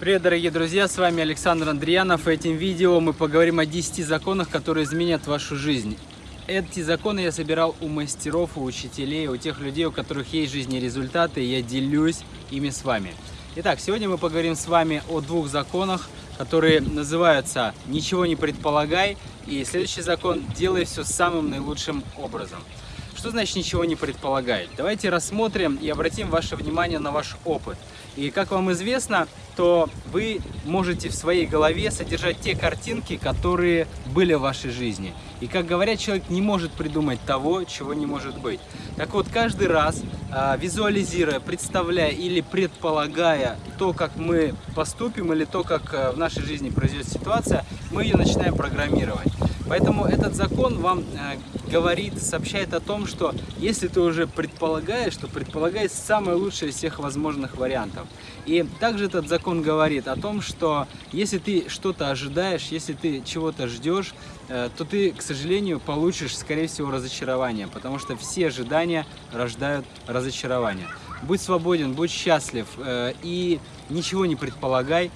Привет, дорогие друзья, с вами Александр Андреянов. И этим видео мы поговорим о 10 законах, которые изменят вашу жизнь. Эти законы я собирал у мастеров, у учителей, у тех людей, у которых есть жизни результаты, и я делюсь ими с вами. Итак, сегодня мы поговорим с вами о двух законах, которые называются «Ничего не предполагай» и следующий закон «Делай все самым наилучшим образом». Что значит ничего не предполагай? Давайте рассмотрим и обратим ваше внимание на ваш опыт. И как вам известно, то вы можете в своей голове содержать те картинки, которые были в вашей жизни. И как говорят, человек не может придумать того, чего не может быть. Так вот, каждый раз, а, визуализируя, представляя или предполагая то, как мы поступим, или то, как а, в нашей жизни произойдет ситуация, мы ее начинаем программировать. Поэтому этот закон вам а, говорит, сообщает о том, что если ты уже предполагаешь, то предполагай самое лучшее из всех возможных вариантов. И также этот закон говорит о том, что если ты что-то ожидаешь, если ты чего-то ждешь, э, то ты, к сожалению, получишь, скорее всего, разочарование, потому что все ожидания рождают разочарование. Будь свободен, будь счастлив э, и ничего не предполагай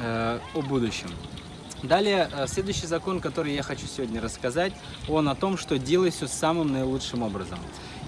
э, о будущем. Далее, э, следующий закон, который я хочу сегодня рассказать, он о том, что делай все самым наилучшим образом.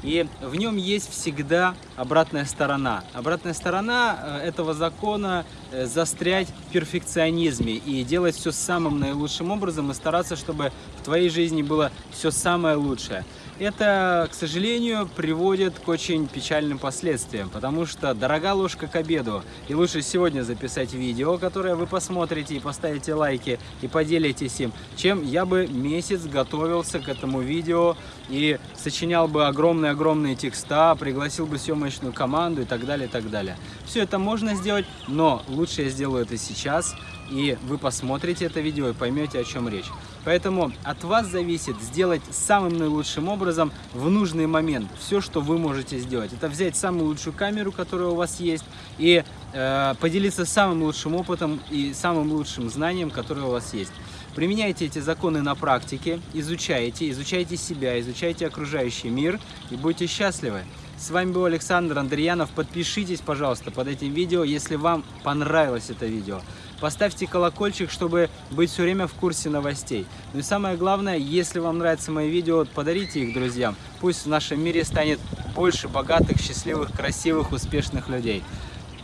И в нем есть всегда обратная сторона. Обратная сторона э, этого закона э, застрять в перфекционизме и делать все самым наилучшим образом и стараться, чтобы в твоей жизни было все самое лучшее. Это, к сожалению, приводит к очень печальным последствиям, потому что дорога ложка к обеду. И лучше сегодня записать видео, которое вы посмотрите и поставите лайки и поделитесь им, чем я бы месяц готовился к этому видео и сочинял бы огромные-огромные текста, пригласил бы съемочную команду и так далее, и так далее. Все это можно сделать, но лучше я сделаю это сейчас, и вы посмотрите это видео и поймете, о чем речь. Поэтому от вас зависит сделать самым наилучшим образом в нужный момент все, что вы можете сделать. Это взять самую лучшую камеру, которая у вас есть, и э, поделиться самым лучшим опытом и самым лучшим знанием, которое у вас есть. Применяйте эти законы на практике, изучайте, изучайте себя, изучайте окружающий мир и будьте счастливы. С вами был Александр Андреянов. Подпишитесь, пожалуйста, под этим видео, если вам понравилось это видео. Поставьте колокольчик, чтобы быть все время в курсе новостей. Ну и самое главное, если вам нравятся мои видео, подарите их друзьям. Пусть в нашем мире станет больше богатых, счастливых, красивых, успешных людей.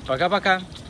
Пока-пока!